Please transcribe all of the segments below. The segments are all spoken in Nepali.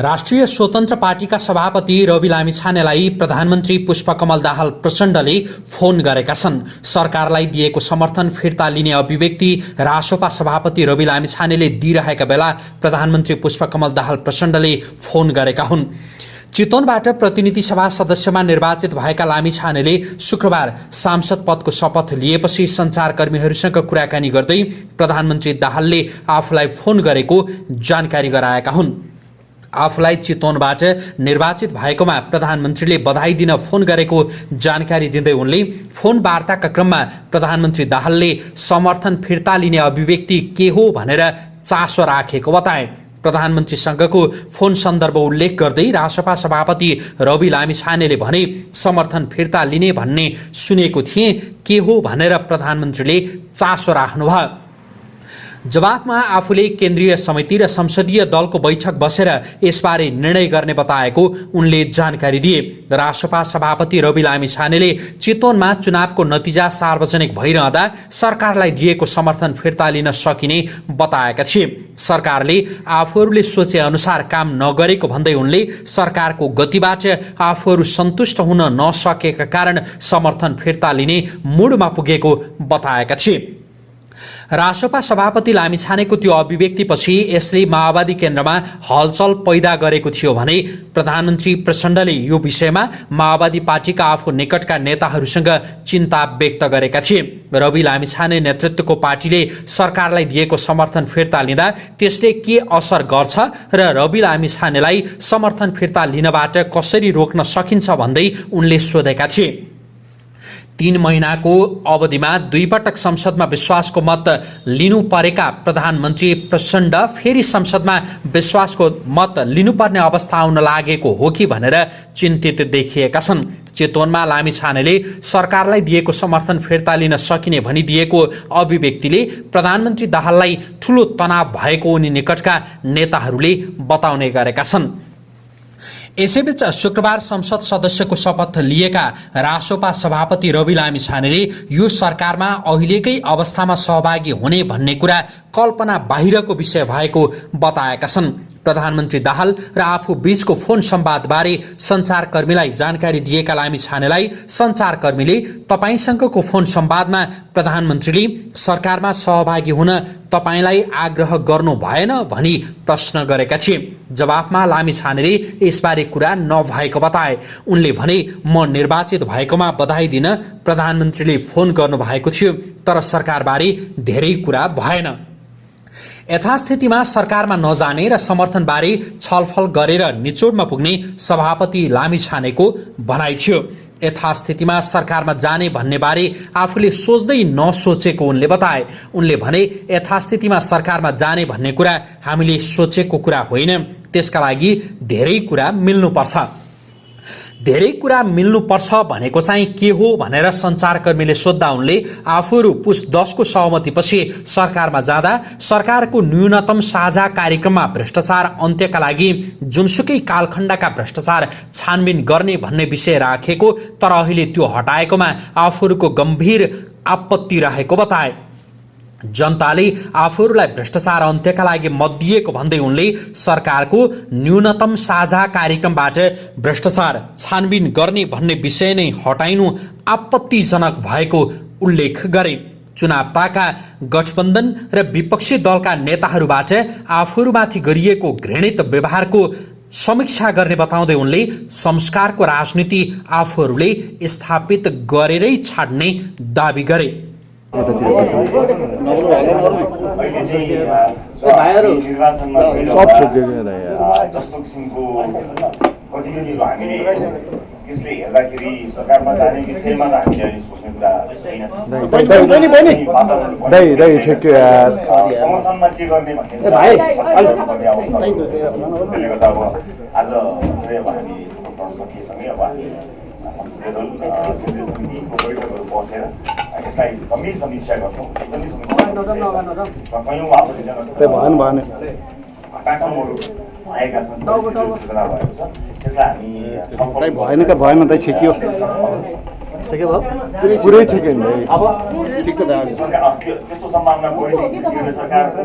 राष्ट्रिय स्वतन्त्र पार्टीका सभापति रवि लामिछानेलाई प्रधानमन्त्री पुष्पकमल दाहाल प्रचण्डले फोन गरेका छन्। सरकारलाई दिएको समर्थन फिर्ता लिने अभिव्यक्ति रासोपा सभापति रवि लामिछानेले दिइरहेका बेला प्रधानमन्त्री पुष्पकमल दाहाल प्रचण्डले फोन गरेका हुन्। चितवनबाट प्रतिनिधि सभा सदस्यमा निर्वाचित भएका लामिछानेले शुक्रबार सांसद पदको शपथ लिएपछि सञ्चारकर्मीहरूसँग कुराकानी गर्दै प्रधानमन्त्री दाहालले आफूलाई फोन गरेको जानकारी गराएका हुन्। आफूलाई चितवनबाट निर्वाचित भएकोमा प्रधानमन्त्रीले बधाई दिन फोन गरेको जानकारी दिँदै उनले फोन वार्ताका क्रममा प्रधानमन्त्री दाहालले समर्थन फिर्ता लिने अभिव्यक्ति के हो भनेर चासो राखेको बताए। प्रधानमन्त्रीसँगको फोन सन्दर्भ उल्लेख गर्दै रासपा सभापति रवि लामिछानेले भने समर्थन फिर्ता लिने भन्ने सुनेको थिएँ के हो भनेर प्रधानमन्त्रीले चासो राख्नुभयो। जवाफमा आफूले केन्द्रीय समिति र संसदीय दलको बैठक बसेर यसबारे निर्णय गर्ने बताएको उनले जानकारी दिए। राष्ट्रपा सभापति रवि लामी छानेले चितवनमा चुनावको नतिजा सार्वजनिक भइरहँदा सरकारलाई दिएको समर्थन फिर्ता लिन सकिने बताएका थिए। सरकारले आफूहरूले सोचे अनुसार काम नगरेको भन्दै उनले सरकारको गतिबाट आफूहरू सन्तुष्ट हुन नसकेका कारण समर्थन फिर्ता लिने मुडमा पुगेको बताएका थिए। रासोपा सभापति लामिछानेको त्यो अभिव्यक्तिपछि यसले माओवादी केन्द्रमा हलचल पैदा गरेको थियो भने प्रधानमन्त्री प्रचण्डले यो विषयमा माओवादी पार्टीका आफू निकटका नेताहरूसँग चिन्ता व्यक्त गरेका थिए। रवि लामिछाने नेतृत्वको पार्टीले सरकारलाई दिएको समर्थन फिर्ता लिँदा त्यसले के असर गर्छ र रवि लामिछानेलाई समर्थन फिर्ता लिनबाट कसरी रोक्न सकिन्छ भन्दै उनले सोधेका थिए। तीन महिनाको अवधिमा दुईपटक संसदमा विश्वासको मत लिनु परेका प्रधानमन्त्री प्रचण्ड फेरि संसदमा विश्वासको मत लिनुपर्ने अवस्था आउन लागेको हो कि भनेर चिन्तित देखिएका छन्। चितवनमा लामी छानेले सरकारलाई दिएको समर्थन फिर्ता लिन सकिने भनिदिएको अभिव्यक्तिले प्रधानमन्त्री दाहाललाई ठुलो तनाव भएको उनी निकटका नेताहरूले बताउने गरेका छन्। यसैबीच शुक्रबार संसद सदस्यको शपथ लिएका रासोपा सभापति रवि लामी छानेले यो सरकारमा अहिलेकै अवस्थामा सहभागी हुने भन्ने कुरा कल्पना बाहिरको विषय भएको बताएका छन्। प्रधानमन्त्री दाहाल र आफू बीचको फोन संवादबारे सञ्चारकर्मीलाई जानकारी दिएका लामी छानेलाई सञ्चारकर्मीले तपाईँसँगको फोन संवादमा प्रधानमन्त्रीले सरकारमा सहभागी हुन तपाईँलाई आग्रह गर्नु भएन भनी प्रश्न गरेका थिए। जवाफमा लामी छानेले यसबारे कुरा नभएको बताए। उनले भने म निर्वाचित भएकोमा बधाई दिन प्रधानमन्त्रीले फोन गर्नुभएको थियो तर सरकारबारे धेरै कुरा भएन। यथास्थितिमा सरकारमा नजाने र समर्थनबारे छलफल गरेर निचोडमा पुग्ने सभापति लामी छानेको भनाइ थियो। यथास्थितिमा सरकारमा जाने भन्नेबारे आफूले सोच्दै नसोचेको उनले बताए। उनले भने यथास्थितिमा सरकारमा जाने भन्ने कुरा हामीले सोचेको कुरा होइन। त्यसका लागि धेरै कुरा मिल्नुपर्छ। धेरै कुरा मिल्नुपर्छ भनेको चाहिँ के हो भनेर सञ्चारकर्मीले सोद्धा उनले आफूहरू पुस दसको सहमतिपछि सरकारमा जाँदा सरकारको न्यूनतम साझा कार्यक्रममा भ्रष्टाचार अन्त्यका लागि जुनसुकै कालखण्डका भ्रष्टाचार छानबिन गर्ने भन्ने विषय राखेको तर अहिले त्यो हटाएकोमा आफूहरूको गम्भीर आपत्ति रहेको बताए। जनताले आफूहरूलाई भ्रष्टाचार अन्त्यका लागि मत दिएको भन्दै उनले सरकारको न्यूनतम साझा कार्यक्रमबाट भ्रष्टाचार छानबिन गर्ने भन्ने विषय नै हटाइनु आपत्तिजनक भएको उल्लेख गरे। चुनावताका गठबन्धन र विपक्षी दलका नेताहरूबाट आफूहरूमाथि गरिएको घृणित व्यवहारको समीक्षा गर्ने बताउँदै उनले संस्कारको राजनीति आफूहरूले स्थापित गरेरै छाड्ने दावी गरे। जस्तो किसिमको गतिविधिहरू हामीले यसले हेर्दाखेरि सरकारमा जाने विषयमा त हामीले अहिले सोच्ने कुरा समर्थनमा के गर्ने भन्ने त्यसले गर्दा अब आज हामी सकिएसँगै अब हामी संसदीय दल केन्द्रीय समितिको बैठकहरू बसेर यसलाई गम्भीर भएका छन् भएको छ त्यसलाई हामी भएन का भएन त छेकियो पुरै छेक्यो अब त्यस्तो सम्भावना बढी सरकारको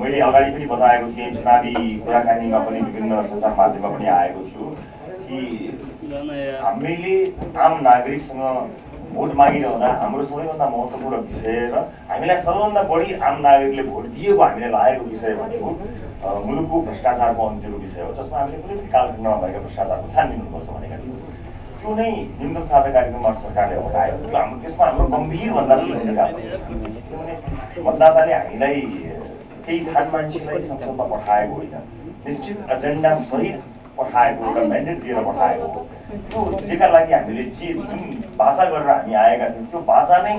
मैले अगाडि पनि बताएको थिएँ चुनावी कुराकानीमा पनि विभिन्न सञ्चार माध्यममा पनि आएको थियो कि हामीले आम नागरिकसँग भोट मागिरहँदा हाम्रो सबैभन्दा महत्त्वपूर्ण विषय र हामीलाई सबैभन्दा बढी आम नागरिकले भोट दिएको हामीलाई लागेको विषय भनेको मुलुकको भ्रष्टाचारको अन्त्यको विषय हो जसमा हामीले कुनै पनि कालखण्डमा भ्रष्टाचारको छानबिन हुनुपर्छ भनेका थियौँ। त्यो नै न्यूनतम साझा कार्यक्रमबाट सरकारले हटायो। त्यो हाम्रो त्यसमा हाम्रो गम्भीरभन्दा किनभने मतदाताले हामीलाई केही थान मान्छेलाई संसदमा पठाएको होइन। निश्चित एजेन्डा सहित पठाएको एउटा म्यान्डेट दिएर पठाएको त्यो जेका लागि हामीले जे जुन बाचा गरेर हामी आएका थियौँ त्यो बाचा नै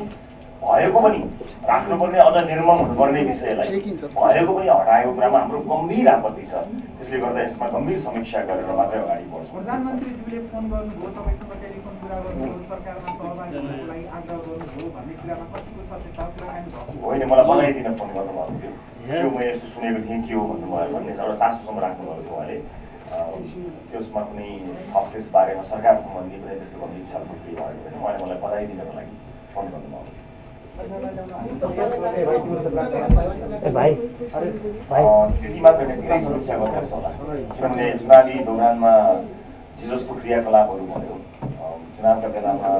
भएको पनि राख्नुपर्ने अझ निर्मम हुनुपर्ने विषयलाई भएको पनि हटाएको कुरामा हाम्रो गम्भीर आपत्ति छ त्यसले गर्दा यसमा गम्भीर समीक्षा गरेर मात्रै अगाडि बढ्छौँ होइन मलाई बनाइदिन फोन गर्नुभएको थियो त्यो म यस्तो सुनेको थिएँ के हो भन्नुभयो भन्ने एउटा चासोसम्म राख्नुभएको थियो उहाँले त्यसमा कुनै थप त्यस बारेमा सरकार सम्बन्धी कुनै त्यस्तो गम्भीर छलफल केही भएको होइन उहाँले मलाई बधाई दिनको लागि फोन अँ, त्यति मात्र होइन धेरै समीक्षा गर्नुपर्छ होला। किनभने चुनावी दौरानमा जे जस्तो क्रियाकलापहरू भयो। चुनावका बेलामा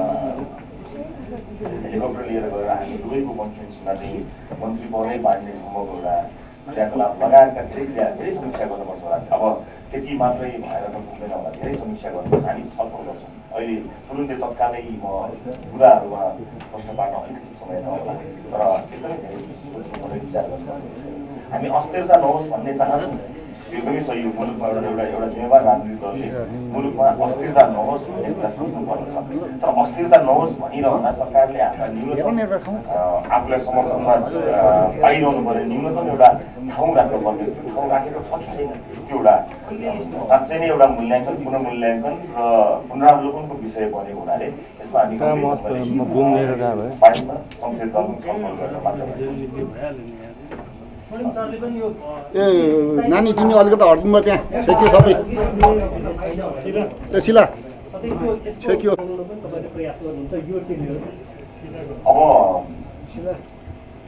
हेलिकप्टर लिएर गएर हामी दुवैको कन्फरेन्समा चाहिँ मन्त्री पदै बाँड्ने सम्भव एउटा क्रियाकलाप लगायतका क्रिया धेरै समीक्षा गर्नुपर्छ होला। अब त्यति मात्रै भएर त पुग्दैन होला। धेरै समीक्षा गर्नुपर्छ। हामी छलफल गर्छौँ। अहिले तुरुन्तै तत्कालै म कुराहरूमा प्रश्न पार्न अलिकति समय नहोला। तर एकदमै धेरै सोच्नुपर्ने विचार गर्नुपर्ने विषय हो। हामी अस्थिरता नहोस् भन्ने चाहन्छौँ। एकदमै सही हो मुलुकमा एउटा एउटा एउटा जिम्मेवार राजनीतिक दलले मुलुकमा अस्थिरता नहोस् भन्ने कुरा सोच्नुपर्ने छ तर अस्थिरता नहोस् भनिरहँदा सरकारले आफ्ना न्यूनतम आफूलाई समर्थनमा पाइरहनु पर्ने न्यूनतम एउटा ठाउँ राख्नुपर्ने त्यो ठाउँ राखेको छ कि छैन? त्यो एउटा साँच्चै नै एउटा मूल्याङ्कन पुनर्मूल्याङ्कन र पुनरावलोकनको विषय बनेको हुनाले यसमा हामी संसद दल छलफल गरेर मात्र भयो। ए नानी तिमी अलिकति हटिदिनु त्यहाँ। छेकियो सबै। ए छेकियो। अब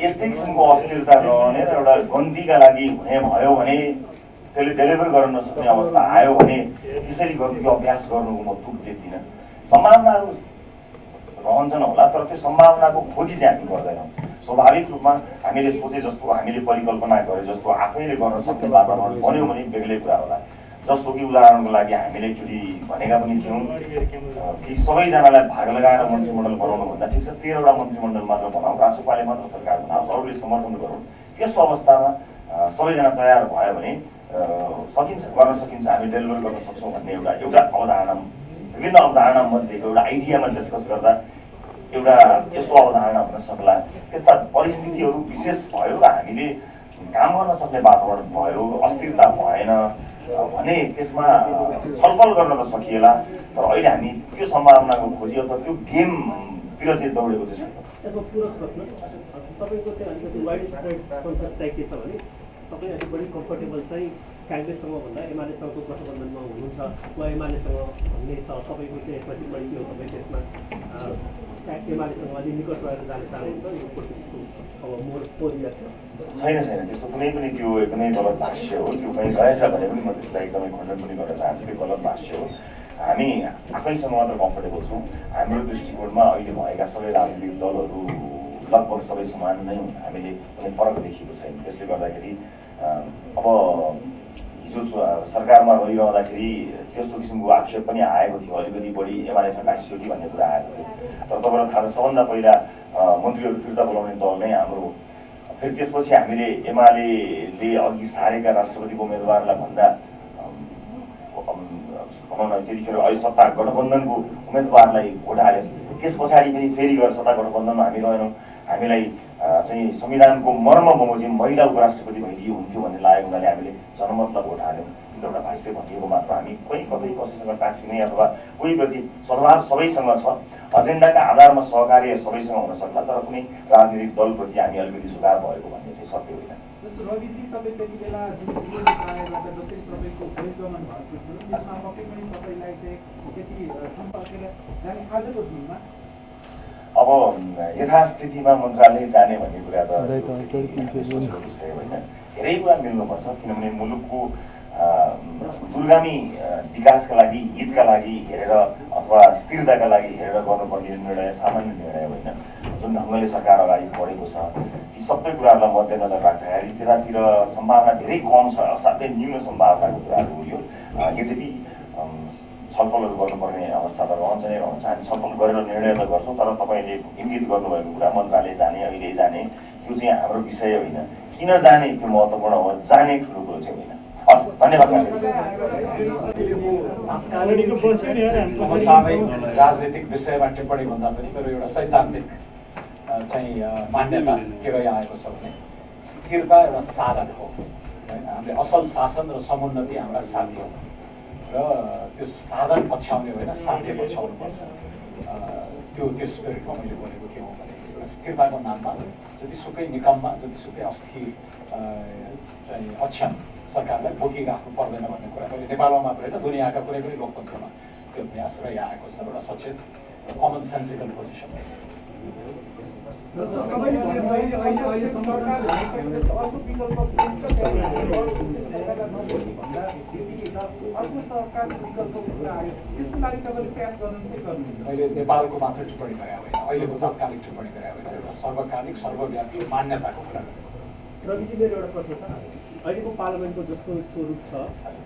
यस्तै किसिमको अस्थिरता रहने र एउटा गन्तीका लागि हुने भयो भने त्यसले डेलिभर गर्न नसक्ने अवस्था आयो भने त्यसरी गन्तीको अभ्यास गर्नुको म देख्दिनँ। सम्भावनाहरू रहन्छन् होला तर त्यो सम्भावनाको खोजी चाहिँ हामी गर्दैनौँ। स्वाभाविक रूपमा हामीले सोचे जस्तो हामीले परिकल्पना गरे जस्तो आफैले गर्न सक्ने वातावरण बन्यो भने बेग्लै कुरा होला। जस्तो कि उदाहरणको लागि हामीले एकचोटि भनेका पनि थियौँ कि सबैजनालाई भाग लगाएर मन्त्रीमण्डल बनाउनुभन्दा ठिक छ तेह्रवटा मन्त्रीमण्डल मात्र बनाऊ रासोपाले मात्र सरकार बनाओस् अरूले समर्थन गरौँ। त्यस्तो अवस्थामा सबैजना तयार भयो भने सकिन्छ गर्न सकिन्छ हामी डेलिभर गर्न सक्छौँ भन्ने एउटा एउटा अवधारणा विभिन्न अवधारणा मध्येको एउटा आइडियामा डिस्कस गर्दा एउटा यस्तो अवधारणा हुन सक्ला। त्यस्ता परिस्थितिहरू विशेष भयो र हामीले काम गर्न सक्ने वातावरण भयो अस्थिरता भएन भने त्यसमा छलफल गर्न त सकिएला तर अहिले हामी त्यो सम्भावनाको खोजी अथवा त्यो गेमतिर चाहिँ दौडेको चाहिँ छैन। काङ्ग्रेससँग भन्दा एमालेसँगको गठबन्धनमा हुनुहुन्छ वा एमालेसँग भन्ने छ तपाईँको चाहिँ यसमा टिप्पणी के हो तपाईँ त्यसमा एमालेसँग अलिक निकट रहेर जाने चाहनुहुन्छ यो पोलिटिक्सको अब मोड पोजिया छ छैन छैन त्यस्तो कुनै पनि त्यो एकदमै गलत भाष्य हो त्यो कहीँ रहेछ भने पनि म त्यसलाई एकदमै खण्डन पनि गर्न चाहन्छु त्यो गलत भाष्य हो हामी आफैसँग मात्र कम्फर्टेबल छौँ हाम्रो दृष्टिकोणमा अहिले भएका सबै राजनीतिक दलहरू लगभग सबै समान नै हामीले कुनै फरक देखिएको छैन त्यसले गर्दाखेरि अब सरकारमा रहिरहँदाखेरि त्यस्तो किसिमको आक्षेप पनि आएको थियो। अलिकति बढी टाँसियो कि भन्ने कुरा आएको थियो। तर तपाईँलाई थाहा छ सबभन्दा पहिला मन्त्रीहरू फिर्ता बोलाउने दल नै हाम्रो फेरि त्यसपछि हामीले एमाले अघि सारेका राष्ट्रपतिको उम्मेदवारलाई भन्दा भनौँ न त्यतिखेर अहिले सत्ता गठबन्धनको उम्मेदवारलाई भोट हाल्यो। त्यस पछाडि पनि फेरि गएर सत्ता गठबन्धनमा हामी रहेनौँ। हामीलाई चाहिँ संविधानको मर्म बमोजिम महिला उपराष्ट्रपति भइदियो हुन्थ्यो भन्ने लागेको हुनाले हामीले जनमतलाई भोट हाल्यौँ। एउटा भाष्य भनिएको मात्र हामी कोही कतै कसैसँग टाँसिने अथवा कोही प्रति सद्भाव सबैसँग छ एजेन्डाका आधारमा सहकार्य सबैसँग हुन सक्ला तर कुनै राजनीतिक दलप्रति हामी अलिकति झुकाव भएको भन्ने चाहिँ सत्य होइन। अब यथास्थितिमा मन्त्रालय जाने भन्ने कुरा त विषय होइन। धेरै कुरा मिल्नुपर्छ किनभने मुलुकको दूरगामी विकासका लागि हितका लागि हेरेर अथवा स्थिरताका लागि हेरेर गर्नुपर्ने निर्णय सामान्य निर्णय होइन। जुन ढङ्गले सरकार अगाडि बढेको छ ती सबै कुराहरूलाई मध्यनजर राख्दाखेरि त्यतातिर सम्भावना धेरै कम छ असाध्यै न्यून सम्भावनाको कुराहरू हो यो। यद्यपि छलफलहरू गर्नुपर्ने अवस्था त रहन्छ नै रहन्छ। हामी छलफल गरेर निर्णय त गर्छौँ तर तपाईँले इङ्गित गर्नुभएको कुरा मन्त्रालय जाने अहिले जाने त्यो चाहिँ हाम्रो विषय होइन। किन जाने त्यो महत्त्वपूर्ण हो जाने ठुलो कुरो चाहिँ होइन। हस् धन्यवाद साथी समसामयिक राजनीतिक विषयमा टिप्पणी भन्दा पनि मेरो एउटा सैद्धान्तिक चाहिँ मान्यता के रहिआएको छ भने स्थिरता एउटा साधन हो। होइन हामीले असल शासन र समुन्नति हाम्रा साध्य हो। र त्यो साधन पछ्याउने होइन साध्य पछ्याउनुपर्छ। त्यो त्यो स्पिरिटमा मैले बोलेको के हो स्थिरताको नाममा जतिसुकै निकममा जतिसुकै अस्थिर चाहिँ अक्षम सरकारलाई बोकिराख्नु पर्दैन भन्ने कुरा मैले नेपालमा मात्र होइन दुनियाँका कुनै पनि लोकतन्त्रमा त्यो अभ्यास रहिआएको छ एउटा सचेत कमन सेन्सिबल पोजिसन अहिले अहिले अहिलेसम्म सरकारले अर्को विकल्प सरकारलाई नबोल्ने भन्दा यदि अर्को सरकारको विकल्पको कुरा आयो। त्यसको लागि तपाईँले प्रयास गर्नु चाहिँ गर्नुहुन्छ। मैले नेपालको मात्र टिप्पणी गरे होइन। अहिलेको तात्कालिक टिप्पणी गरे होइन। एउटा सर्वकालिक सर्वव्यापी मान्यताको कुरा गरेको रविजी मेरो एउटा प्रश्न छ। अहिलेको पार्लियामेन्टको जस्तो स्वरूप छ।